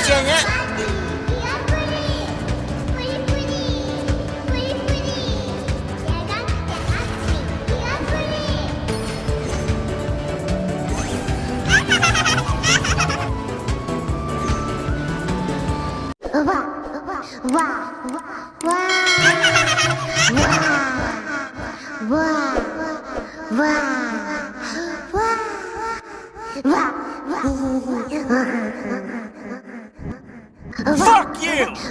sih nya. Wah, wah, wah, wah, wah, wah, wah,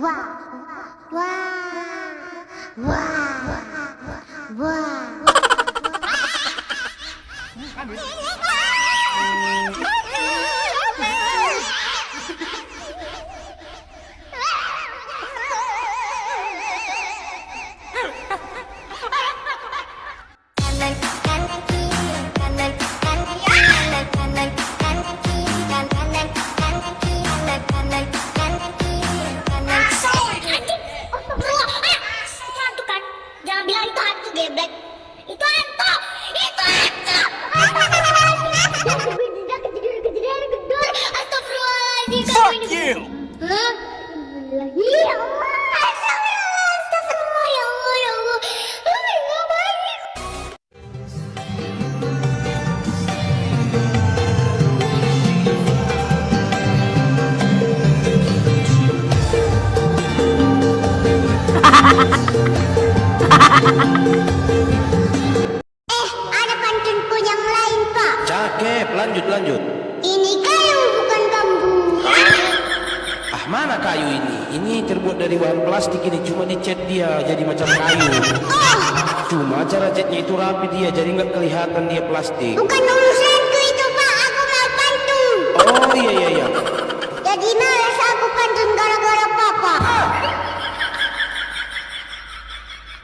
哇哇。哇 dari bahan plastik ini cuma dicat dia jadi macam kayu. Cuma cara catnya itu rapi dia jadi nggak kelihatan dia plastik. Bukan urusanku itu, Pak. Aku mau pantun. Oh iya iya iya. Jadi males aku pantun gara-gara Papa.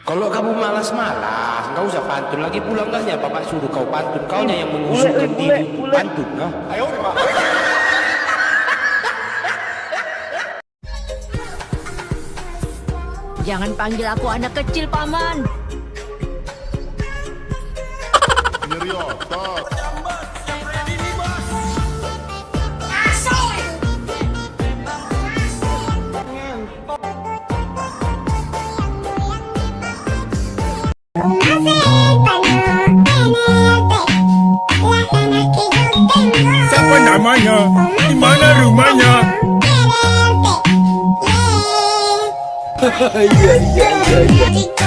Kalau kamu malas-malas, nggak usah pantun lagi pulang enggaknya Bapak suruh kau pantun. Kaunya yang mengusulkan diri pantun, no? Jangan panggil aku anak kecil, Paman. yeah.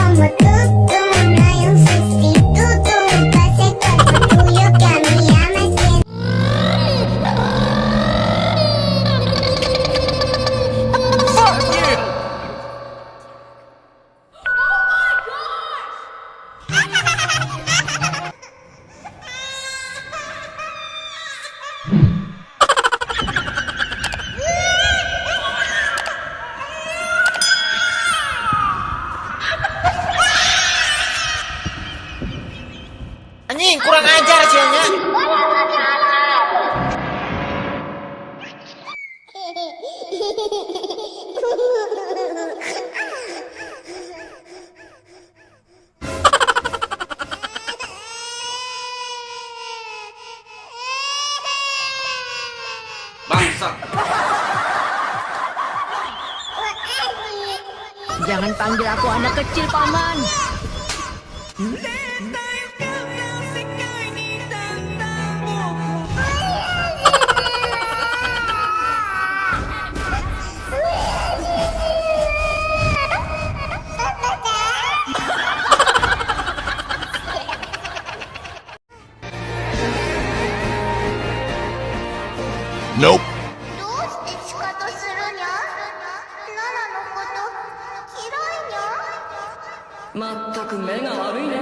Jangan panggil aku anak kecil, Paman. Nope. どうして仕方するにゃ？ララのことまったく目が悪いです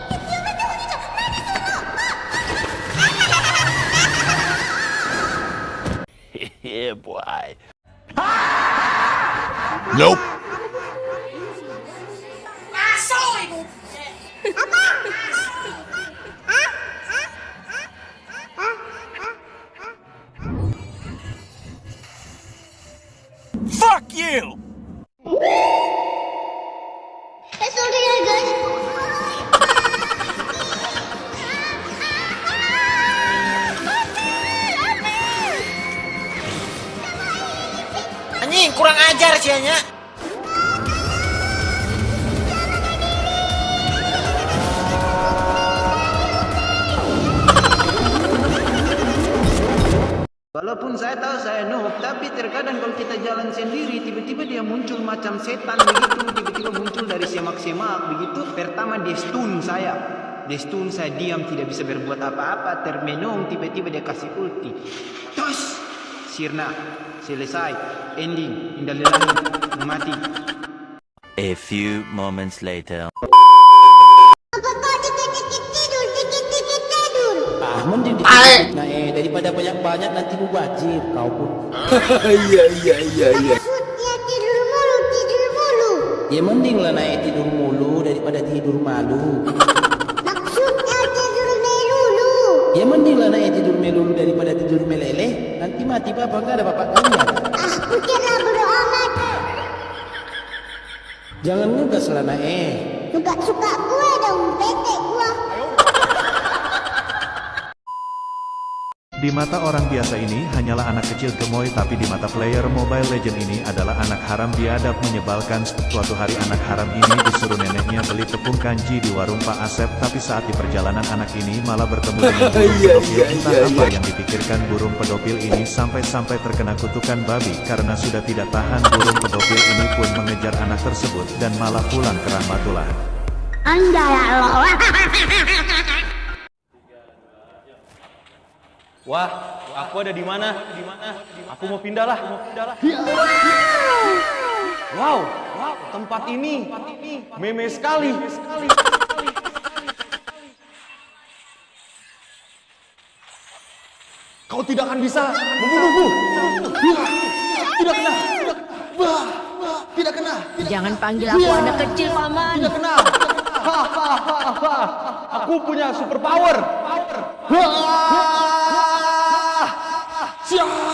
boy. Nope. Kurang ajar sianya. Walaupun saya tahu saya noob, tapi terkadang kalau kita jalan sendiri, tiba-tiba dia muncul macam setan begitu, tiba-tiba muncul dari semak-semak begitu. Pertama dia stun saya, dia stun saya diam tidak bisa berbuat apa-apa, termenung, tiba-tiba dia kasih ulti. Terus, sirna, selesai, ending, indah lelaki, mati. A few moments later. Ah, mending dikit nah, eh, daripada banyak-banyak nanti mubazir kau pun. Iya iya iya iya. Ya mending lah naik tidur mulu daripada tidur malu. Maksudnya tidur melulu. Ya mending lah naik tidur melulu daripada tidur meleleh. Nanti mati bapak enggak ada bapak kalian. Ah, pikirlah bodo amat. Jangan ngegas lah nak eh. Suka suka gue Di mata orang biasa ini hanyalah anak kecil gemoy tapi di mata player Mobile Legend ini adalah anak haram biadab menyebalkan. Suatu hari anak haram ini disuruh neneknya beli tepung kanji di warung Pak Asep tapi saat di perjalanan anak ini malah bertemu dengan burung pedofil. Entah apa yang dipikirkan burung pedofil ini sampai-sampai terkena kutukan babi karena sudah tidak tahan burung pedofil ini pun mengejar anak tersebut dan malah pulang ke rahmatullah. Anjay Allah. Wah, aku ada di mana? Di mana? Aku mau pindah lah, mau pindah lah. Wow, wow, tempat ini meme sekali. Kau tidak akan bisa membunuhku. Tidak kena, tidak, wah, tidak kena, Jangan panggil aku anak kecil, Paman. tidak kena. Aku punya super power. じ。